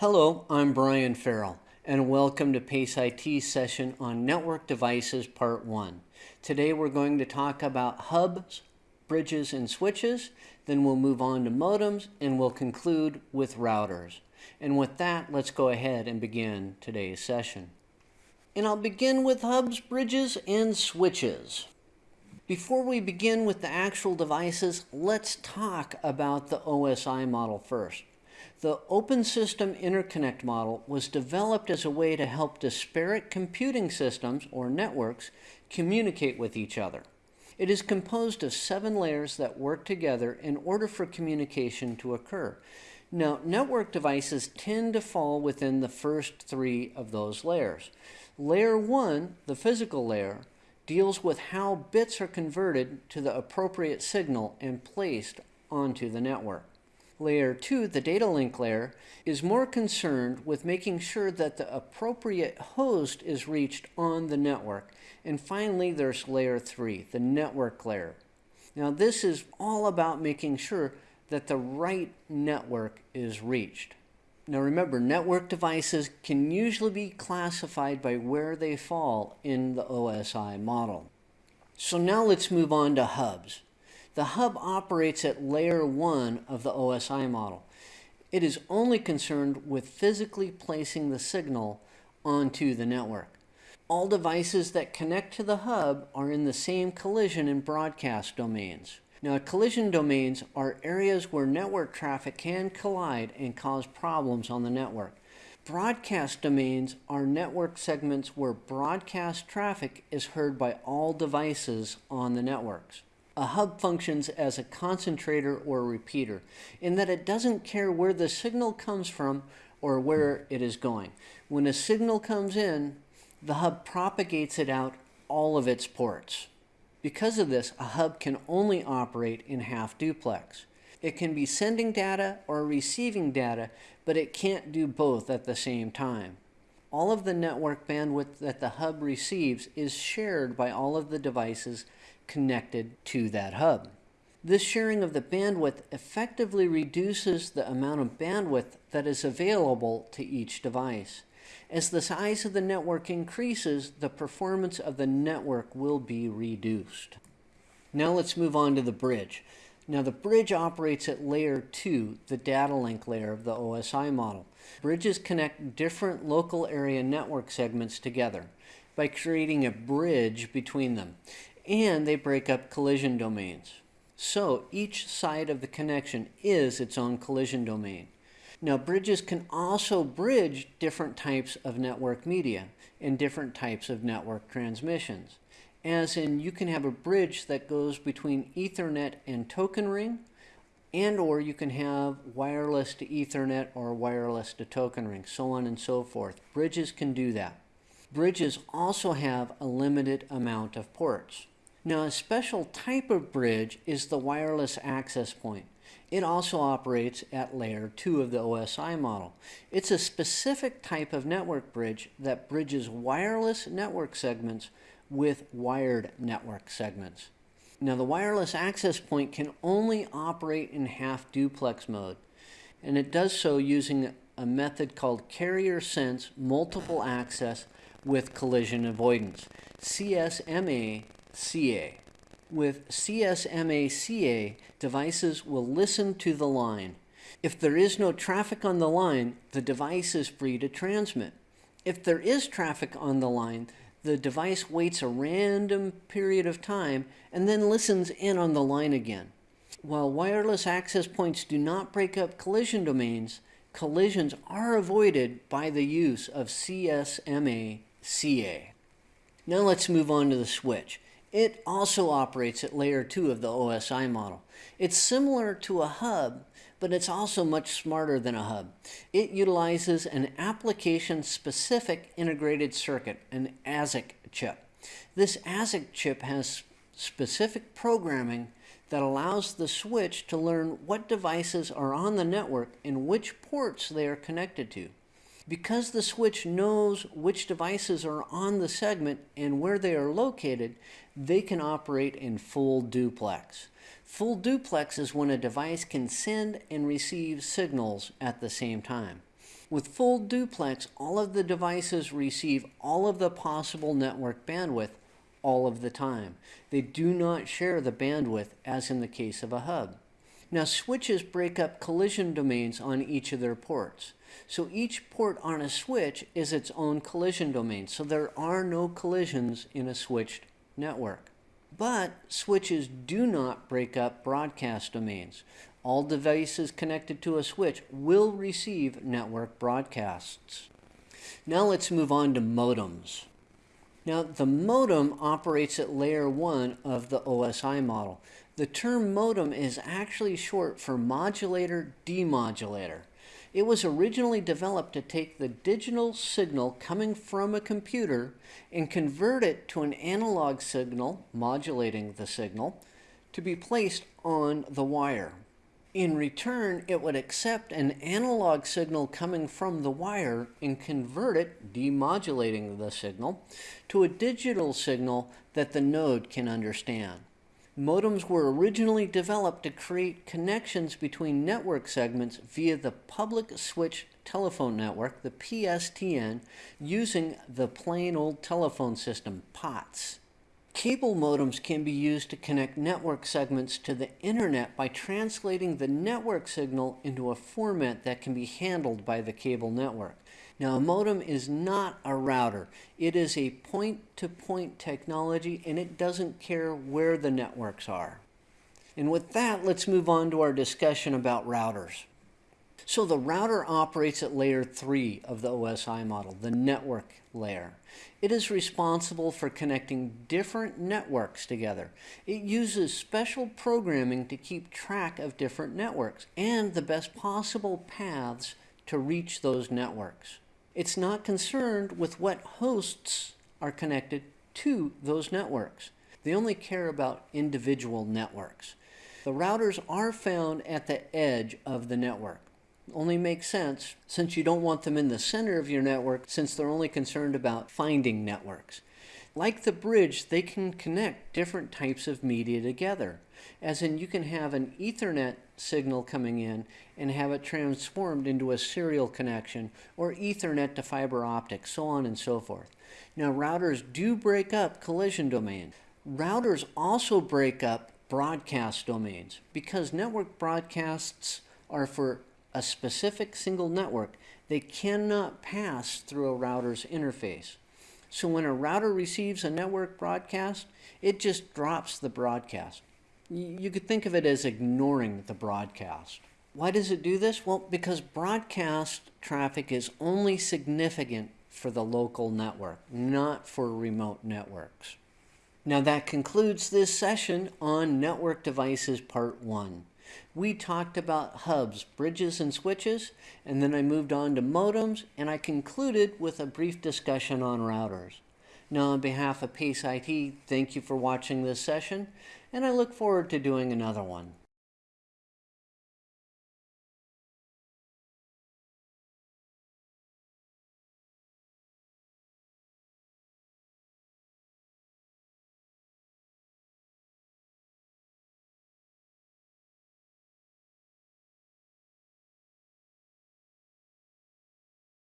Hello, I'm Brian Farrell, and welcome to PACE IT session on Network Devices Part 1. Today we're going to talk about hubs, bridges, and switches, then we'll move on to modems, and we'll conclude with routers. And with that, let's go ahead and begin today's session. And I'll begin with hubs, bridges, and switches. Before we begin with the actual devices, let's talk about the OSI model first. The Open System Interconnect model was developed as a way to help disparate computing systems, or networks, communicate with each other. It is composed of seven layers that work together in order for communication to occur. Now, network devices tend to fall within the first three of those layers. Layer 1, the physical layer, deals with how bits are converted to the appropriate signal and placed onto the network. Layer 2, the data link layer, is more concerned with making sure that the appropriate host is reached on the network. And finally, there's layer 3, the network layer. Now, this is all about making sure that the right network is reached. Now remember, network devices can usually be classified by where they fall in the OSI model. So now let's move on to hubs. The hub operates at layer 1 of the OSI model. It is only concerned with physically placing the signal onto the network. All devices that connect to the hub are in the same collision and broadcast domains. Now, collision domains are areas where network traffic can collide and cause problems on the network. Broadcast domains are network segments where broadcast traffic is heard by all devices on the networks. A hub functions as a concentrator or repeater in that it doesn't care where the signal comes from or where it is going. When a signal comes in, the hub propagates it out all of its ports. Because of this, a hub can only operate in half duplex. It can be sending data or receiving data, but it can't do both at the same time. All of the network bandwidth that the hub receives is shared by all of the devices connected to that hub. This sharing of the bandwidth effectively reduces the amount of bandwidth that is available to each device. As the size of the network increases, the performance of the network will be reduced. Now let's move on to the bridge. Now the bridge operates at layer 2, the data link layer of the OSI model. Bridges connect different local area network segments together by creating a bridge between them, and they break up collision domains. So each side of the connection is its own collision domain. Now, bridges can also bridge different types of network media and different types of network transmissions. As in, you can have a bridge that goes between Ethernet and token ring, and or you can have wireless to Ethernet or wireless to token ring, so on and so forth. Bridges can do that. Bridges also have a limited amount of ports. Now, a special type of bridge is the wireless access point. It also operates at layer 2 of the OSI model. It's a specific type of network bridge that bridges wireless network segments with wired network segments. Now the wireless access point can only operate in half duplex mode and it does so using a method called carrier sense multiple access with collision avoidance, CSMA-CA. With CSMA-CA, devices will listen to the line. If there is no traffic on the line, the device is free to transmit. If there is traffic on the line, the device waits a random period of time and then listens in on the line again. While wireless access points do not break up collision domains, collisions are avoided by the use of CSMA-CA. Now let's move on to the switch. It also operates at layer 2 of the OSI model. It's similar to a hub, but it's also much smarter than a hub. It utilizes an application-specific integrated circuit, an ASIC chip. This ASIC chip has specific programming that allows the switch to learn what devices are on the network and which ports they are connected to. Because the switch knows which devices are on the segment and where they are located, they can operate in full duplex. Full duplex is when a device can send and receive signals at the same time. With full duplex, all of the devices receive all of the possible network bandwidth all of the time. They do not share the bandwidth as in the case of a hub. Now switches break up collision domains on each of their ports. So each port on a switch is its own collision domain. So there are no collisions in a switched network. But switches do not break up broadcast domains. All devices connected to a switch will receive network broadcasts. Now let's move on to modems. Now the modem operates at layer 1 of the OSI model. The term modem is actually short for modulator demodulator. It was originally developed to take the digital signal coming from a computer and convert it to an analog signal, modulating the signal, to be placed on the wire. In return, it would accept an analog signal coming from the wire and convert it, demodulating the signal, to a digital signal that the node can understand. Modems were originally developed to create connections between network segments via the public switch telephone network, the PSTN, using the plain old telephone system, POTS. Cable modems can be used to connect network segments to the internet by translating the network signal into a format that can be handled by the cable network. Now, a modem is not a router. It is a point-to-point -point technology, and it doesn't care where the networks are. And with that, let's move on to our discussion about routers. So the router operates at layer 3 of the OSI model, the network layer. It is responsible for connecting different networks together. It uses special programming to keep track of different networks and the best possible paths to reach those networks. It's not concerned with what hosts are connected to those networks. They only care about individual networks. The routers are found at the edge of the network. Only makes sense since you don't want them in the center of your network since they're only concerned about finding networks. Like the bridge, they can connect different types of media together. As in, you can have an Ethernet signal coming in and have it transformed into a serial connection or Ethernet to fiber optics, so on and so forth. Now, routers do break up collision domains. Routers also break up broadcast domains because network broadcasts are for a specific single network. They cannot pass through a router's interface. So when a router receives a network broadcast, it just drops the broadcast. You could think of it as ignoring the broadcast. Why does it do this? Well, because broadcast traffic is only significant for the local network, not for remote networks. Now that concludes this session on Network Devices Part 1. We talked about hubs, bridges, and switches, and then I moved on to modems, and I concluded with a brief discussion on routers. Now, on behalf of PACE IT, thank you for watching this session, and I look forward to doing another one.